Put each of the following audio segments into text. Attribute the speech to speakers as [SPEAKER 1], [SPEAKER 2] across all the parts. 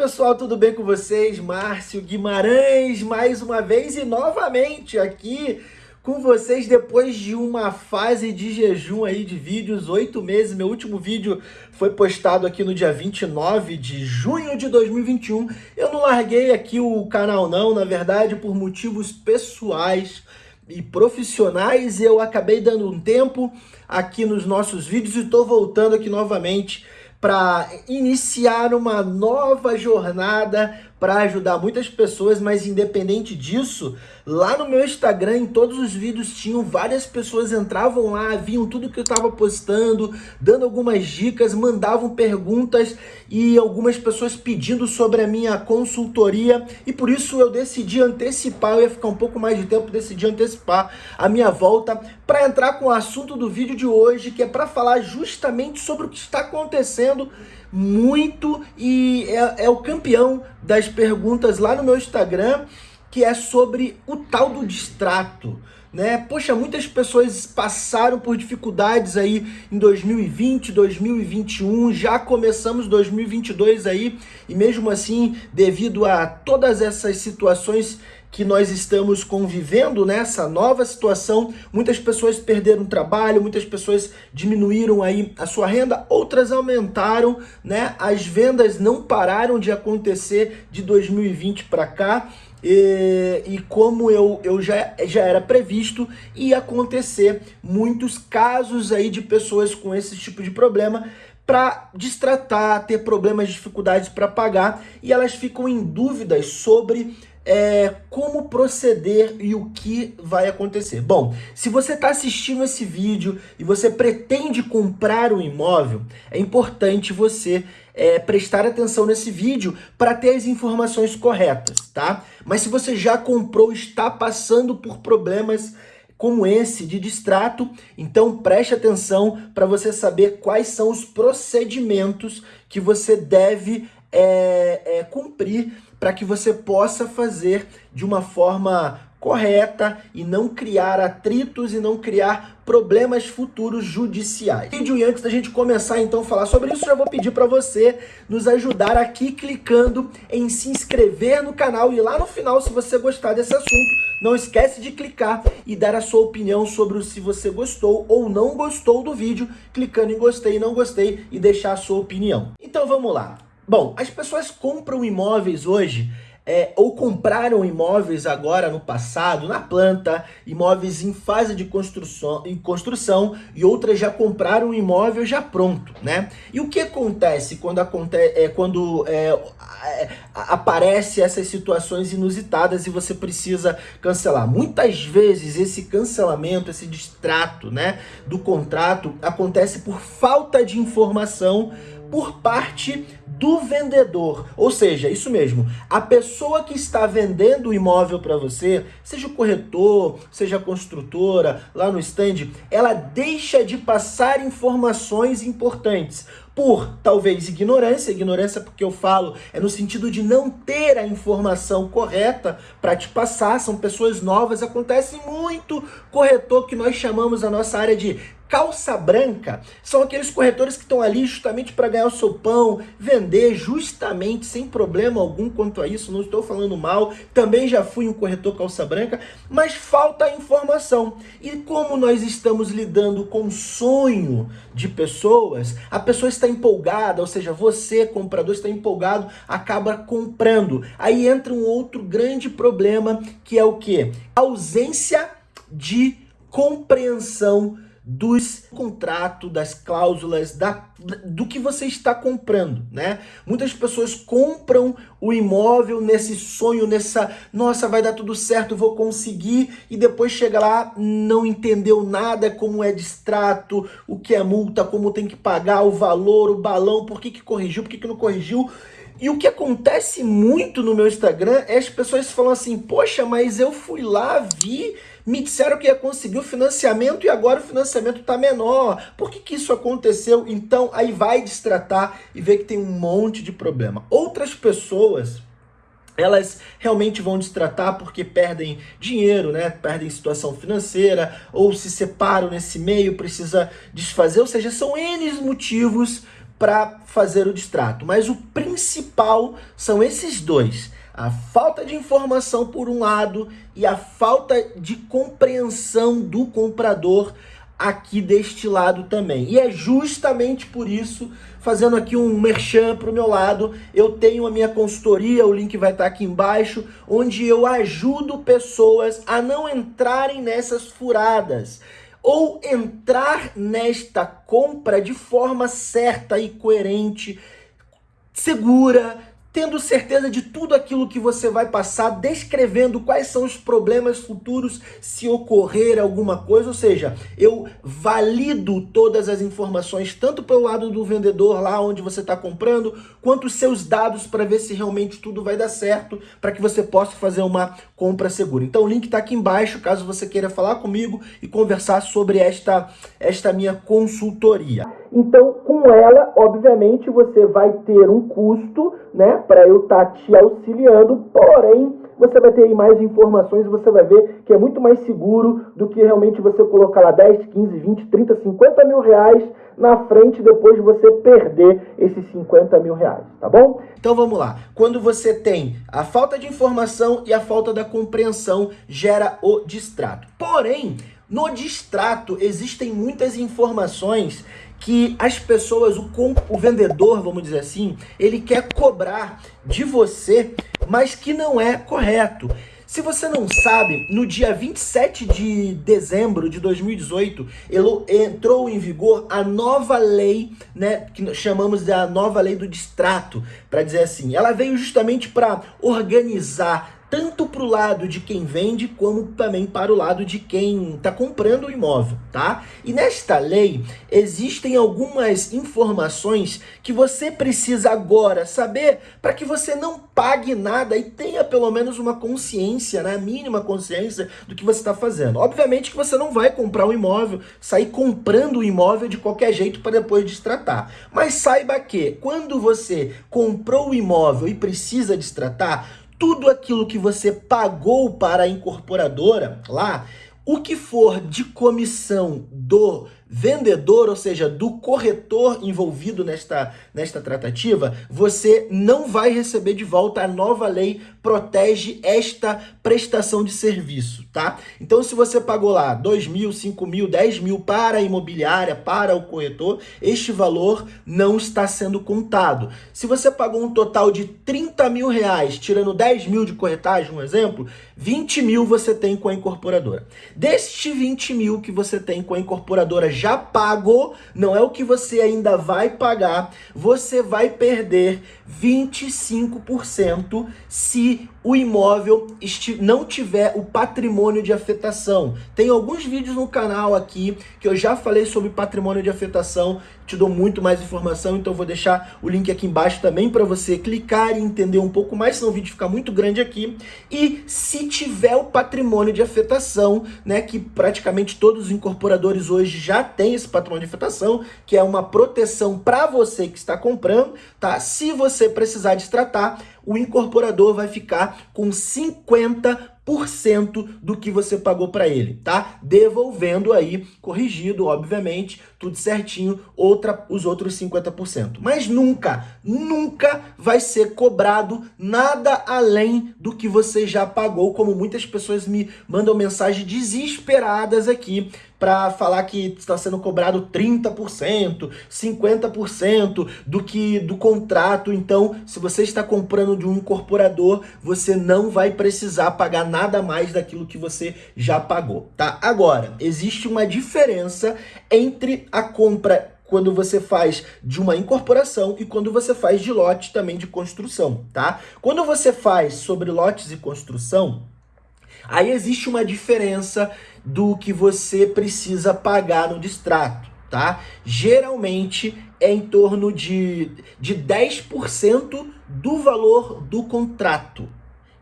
[SPEAKER 1] pessoal, tudo bem com vocês? Márcio Guimarães, mais uma vez e novamente aqui com vocês depois de uma fase de jejum aí de vídeos, oito meses. Meu último vídeo foi postado aqui no dia 29 de junho de 2021. Eu não larguei aqui o canal não, na verdade, por motivos pessoais e profissionais. Eu acabei dando um tempo aqui nos nossos vídeos e estou voltando aqui novamente para iniciar uma nova jornada para ajudar muitas pessoas, mas independente disso, lá no meu Instagram, em todos os vídeos, tinham várias pessoas entravam lá, viam tudo que eu estava postando, dando algumas dicas, mandavam perguntas e algumas pessoas pedindo sobre a minha consultoria. E por isso eu decidi antecipar, eu ia ficar um pouco mais de tempo, decidi antecipar a minha volta para entrar com o assunto do vídeo de hoje, que é para falar justamente sobre o que está acontecendo muito e é, é o campeão das perguntas lá no meu Instagram, que é sobre o tal do distrato. Né? Poxa, muitas pessoas passaram por dificuldades aí em 2020, 2021, já começamos 2022 aí, e mesmo assim, devido a todas essas situações que nós estamos convivendo nessa nova situação, muitas pessoas perderam trabalho, muitas pessoas diminuíram aí a sua renda, outras aumentaram, né? As vendas não pararam de acontecer de 2020 para cá. E, e, como eu, eu já, já era previsto, ia acontecer muitos casos aí de pessoas com esse tipo de problema para destratar, ter problemas, dificuldades para pagar e elas ficam em dúvidas sobre é, como proceder e o que vai acontecer. Bom, se você está assistindo esse vídeo e você pretende comprar um imóvel, é importante você é, prestar atenção nesse vídeo para ter as informações corretas, tá? Mas se você já comprou, está passando por problemas como esse de distrato, então preste atenção para você saber quais são os procedimentos que você deve é, é, cumprir para que você possa fazer de uma forma correta e não criar atritos e não criar problemas futuros judiciais. Vídeo e antes da gente começar então a falar sobre isso, já vou pedir para você nos ajudar aqui clicando em se inscrever no canal e lá no final, se você gostar desse assunto, não esquece de clicar e dar a sua opinião sobre se você gostou ou não gostou do vídeo, clicando em gostei e não gostei e deixar a sua opinião. Então vamos lá. Bom, as pessoas compram imóveis hoje é, ou compraram imóveis agora no passado, na planta, imóveis em fase de construção, em construção e outras já compraram um imóvel já pronto, né? E o que acontece quando, acontece, é, quando é, aparece essas situações inusitadas e você precisa cancelar? Muitas vezes esse cancelamento, esse distrato né, do contrato acontece por falta de informação por parte do vendedor. Ou seja, isso mesmo, a pessoa que está vendendo o imóvel para você, seja o corretor, seja a construtora, lá no stand, ela deixa de passar informações importantes por talvez ignorância, ignorância porque eu falo é no sentido de não ter a informação correta para te passar, são pessoas novas, acontece muito corretor que nós chamamos a nossa área de calça branca são aqueles corretores que estão ali justamente para ganhar o seu pão, vender justamente sem problema algum quanto a isso, não estou falando mal, também já fui um corretor calça branca, mas falta informação. E como nós estamos lidando com sonho de pessoas, a pessoa está empolgada, ou seja, você, comprador, está empolgado, acaba comprando. Aí entra um outro grande problema, que é o que? ausência de compreensão dos contrato, das cláusulas, da, do que você está comprando, né? Muitas pessoas compram o imóvel nesse sonho, nessa, nossa, vai dar tudo certo, vou conseguir, e depois chega lá, não entendeu nada, como é distrato, o que é multa, como tem que pagar, o valor, o balão, por que que corrigiu, por que que não corrigiu, e o que acontece muito no meu Instagram é as pessoas falam assim, poxa, mas eu fui lá, vi, me disseram que ia conseguir o financiamento e agora o financiamento está menor. Por que, que isso aconteceu? Então, aí vai destratar e vê que tem um monte de problema. Outras pessoas elas realmente vão destratar porque perdem dinheiro, né? Perdem situação financeira ou se separam nesse meio, precisa desfazer, ou seja, são N motivos para fazer o distrato. Mas o principal são esses dois. A falta de informação por um lado e a falta de compreensão do comprador aqui deste lado também. E é justamente por isso, fazendo aqui um merchan para o meu lado, eu tenho a minha consultoria, o link vai estar aqui embaixo, onde eu ajudo pessoas a não entrarem nessas furadas ou entrar nesta compra de forma certa e coerente, segura, tendo certeza de tudo aquilo que você vai passar, descrevendo quais são os problemas futuros se ocorrer alguma coisa, ou seja, eu valido todas as informações, tanto pelo lado do vendedor lá onde você está comprando, quanto os seus dados para ver se realmente tudo vai dar certo, para que você possa fazer uma compra segura. Então o link está aqui embaixo, caso você queira falar comigo e conversar sobre esta, esta minha consultoria. Então, com ela, obviamente, você vai ter um custo, né, para eu estar tá te auxiliando, porém, você vai ter mais informações você vai ver que é muito mais seguro do que realmente você colocar lá 10, 15, 20, 30, 50 mil reais na frente depois de você perder esses 50 mil reais, tá bom? Então vamos lá. Quando você tem a falta de informação e a falta da compreensão, gera o distrato. Porém, no distrato existem muitas informações que as pessoas, o, o vendedor, vamos dizer assim, ele quer cobrar de você, mas que não é correto. Se você não sabe, no dia 27 de dezembro de 2018, entrou em vigor a nova lei, né, que chamamos de a nova lei do distrato, para dizer assim. Ela veio justamente para organizar tanto para o lado de quem vende, como também para o lado de quem está comprando o imóvel, tá? E nesta lei, existem algumas informações que você precisa agora saber para que você não pague nada e tenha pelo menos uma consciência, né, mínima consciência do que você está fazendo. Obviamente que você não vai comprar um imóvel, sair comprando o imóvel de qualquer jeito para depois destratar. Mas saiba que quando você comprou o imóvel e precisa destratar, tudo aquilo que você pagou para a incorporadora lá, o que for de comissão do vendedor, ou seja, do corretor envolvido nesta, nesta tratativa, você não vai receber de volta. A nova lei protege esta prestação de serviço, tá? Então, se você pagou lá 2 mil, 5 mil, 10 mil para a imobiliária, para o corretor, este valor não está sendo contado. Se você pagou um total de 30 mil reais, tirando 10 mil de corretagem, um exemplo, 20 mil você tem com a incorporadora. Deste 20 mil que você tem com a incorporadora já pagou, não é o que você ainda vai pagar, você vai perder 25% se o imóvel não tiver o patrimônio de afetação. Tem alguns vídeos no canal aqui que eu já falei sobre patrimônio de afetação, te dou muito mais informação, então vou deixar o link aqui embaixo também para você clicar e entender um pouco mais, senão o vídeo fica muito grande aqui. E se tiver o patrimônio de afetação, né, que praticamente todos os incorporadores hoje já têm esse patrimônio de afetação, que é uma proteção para você que está comprando, tá? Se você precisar destratar, o incorporador vai ficar com 50% do que você pagou para ele, tá? Devolvendo aí, corrigido, obviamente, tudo certinho, outra, os outros 50%. Mas nunca, nunca vai ser cobrado nada além do que você já pagou, como muitas pessoas me mandam mensagens desesperadas aqui para falar que está sendo cobrado 30%, 50% do que do contrato. Então, se você está comprando de um incorporador, você não vai precisar pagar nada mais daquilo que você já pagou, tá? Agora, existe uma diferença entre a compra quando você faz de uma incorporação e quando você faz de lote também de construção, tá? Quando você faz sobre lotes e construção, aí existe uma diferença do que você precisa pagar no distrato, tá? Geralmente é em torno de, de 10% do valor do contrato.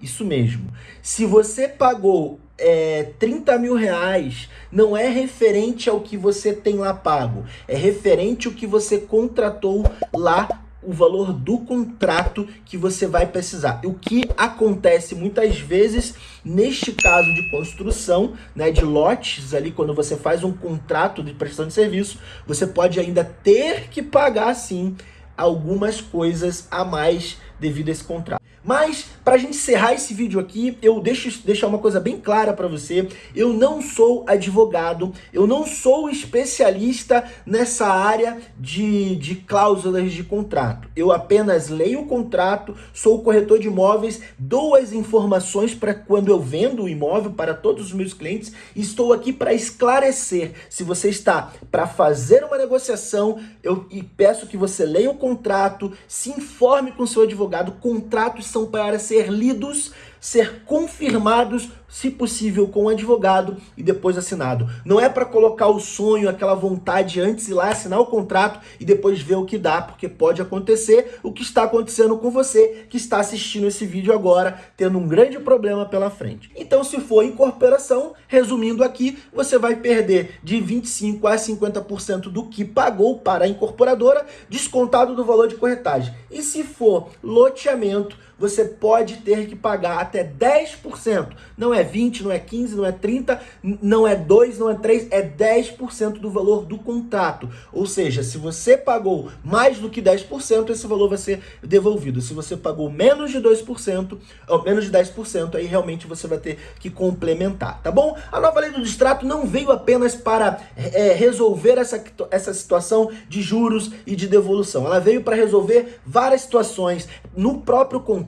[SPEAKER 1] Isso mesmo. Se você pagou é, 30 mil reais, não é referente ao que você tem lá pago. É referente ao que você contratou lá o valor do contrato que você vai precisar. O que acontece muitas vezes neste caso de construção, né, de lotes ali, quando você faz um contrato de prestação de serviço, você pode ainda ter que pagar sim algumas coisas a mais devido a esse contrato. Mas, para a gente encerrar esse vídeo aqui, eu deixo deixar uma coisa bem clara para você. Eu não sou advogado, eu não sou especialista nessa área de, de cláusulas de contrato. Eu apenas leio o contrato, sou corretor de imóveis, dou as informações para quando eu vendo o imóvel para todos os meus clientes estou aqui para esclarecer. Se você está para fazer uma negociação, eu peço que você leia o contrato, se informe com seu advogado, contratos são para ser lidos, ser confirmados se possível com o advogado e depois assinado. Não é para colocar o sonho, aquela vontade antes ir lá assinar o contrato e depois ver o que dá, porque pode acontecer o que está acontecendo com você que está assistindo esse vídeo agora, tendo um grande problema pela frente. Então, se for incorporação, resumindo aqui, você vai perder de 25 a 50% do que pagou para a incorporadora, descontado do valor de corretagem. E se for loteamento, você pode ter que pagar até 10%. Não é 20, não é 15, não é 30, não é 2, não é 3, é 10% do valor do contrato. Ou seja, se você pagou mais do que 10%, esse valor vai ser devolvido. Se você pagou menos de 2%, ou menos de 10%, aí realmente você vai ter que complementar, tá bom? A nova lei do distrato não veio apenas para é, resolver essa, essa situação de juros e de devolução. Ela veio para resolver várias situações no próprio contrato,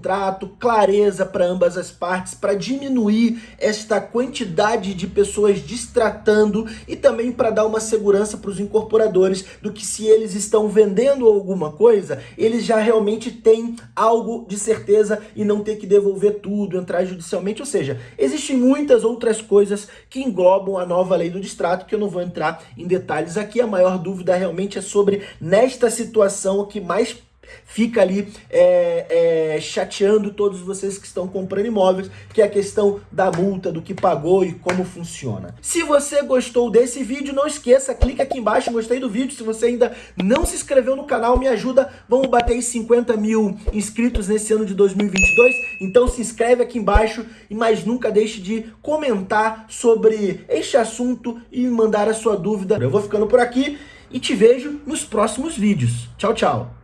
[SPEAKER 1] clareza para ambas as partes, para diminuir esta quantidade de pessoas distratando e também para dar uma segurança para os incorporadores do que se eles estão vendendo alguma coisa, eles já realmente têm algo de certeza e não ter que devolver tudo, entrar judicialmente, ou seja, existem muitas outras coisas que englobam a nova lei do distrato que eu não vou entrar em detalhes aqui, a maior dúvida realmente é sobre nesta situação o que mais fica ali é, é, chateando todos vocês que estão comprando imóveis, que é a questão da multa, do que pagou e como funciona. Se você gostou desse vídeo, não esqueça, clica aqui embaixo, gostei do vídeo, se você ainda não se inscreveu no canal, me ajuda, vamos bater 50 mil inscritos nesse ano de 2022, então se inscreve aqui embaixo, e mais nunca deixe de comentar sobre este assunto e mandar a sua dúvida. Eu vou ficando por aqui e te vejo nos próximos vídeos. Tchau, tchau!